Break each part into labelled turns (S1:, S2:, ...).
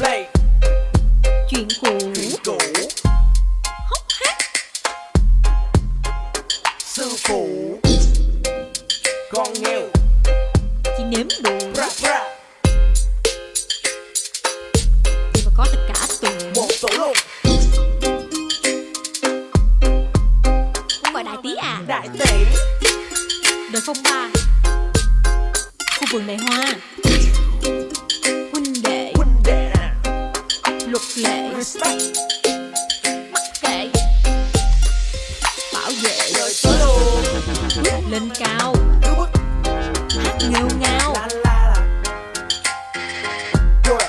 S1: Play.
S2: Chuyện cũ. Chuyện
S1: cũ.
S2: Hốc hát
S1: Sư phụ. Con nghèo
S2: chị nếm đủ Rap
S1: rap
S2: Chị mà có tất cả tuần Một
S1: tổ luôn
S2: Không gọi đại tí à.
S1: Đại tỷ.
S2: Đời phong ba. Khu vườn này hoa. Luật lệ
S1: respect.
S2: Mắc kệ. Bảo vệ. Đời
S1: tới luôn
S2: Lên cao. Hát nghêu ngao.
S1: Rồi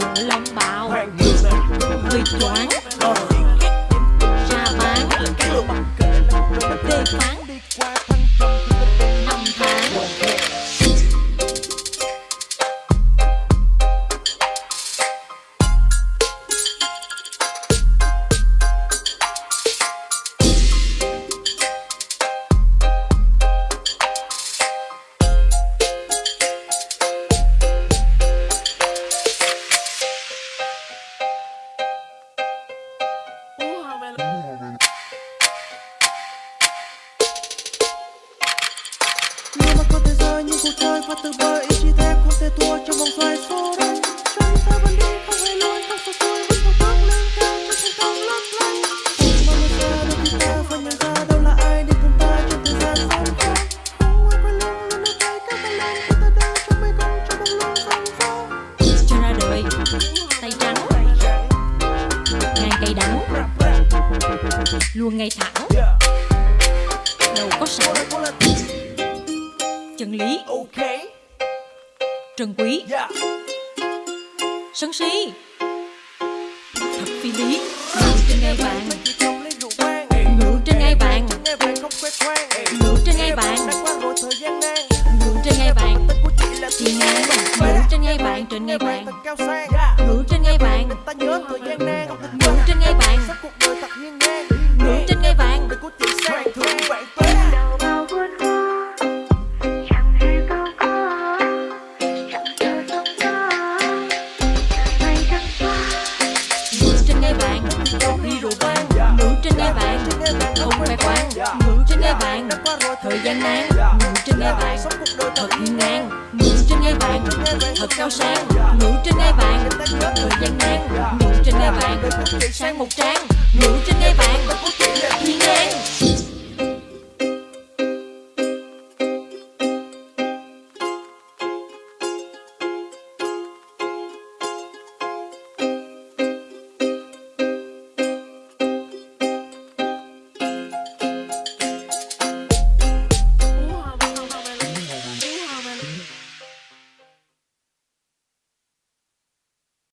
S2: Bộ long bào. Hơi choáng. Ờ Ra bán
S1: mặc
S2: Tê phán
S1: Người mà có thể rơi những cuộc chơi và từ bơi ý chí thép không thể thua trong vòng xoay số.
S2: Ngay thẳng Đầu có sẵn Chân lý.
S1: Ok,
S2: Trân quý. Sân si. Thật phi lý. Ngự trên ngai vàng. Ngự trên ngai vàng. Ngự trên ngai vàng. Ngự trên ngai vàng. Chị ngang Ngự trên ngai vàng. Trên ngai vàng. Ngự trên ngai
S1: vàng
S2: Đi rượu vang ngủ trên nghe bạn, Không khoe khoang ngủ trên nghe bạn, Thời gian nán, ngủ trên nghe bạn, thật Thật hiên ngang ngủ trên nghe bạn, Thật cao sang ngủ trên nghe bạn, Thời gian nán, ngủ trên nghe bạn, sáng một tráng, ngủ trên nghe bạn.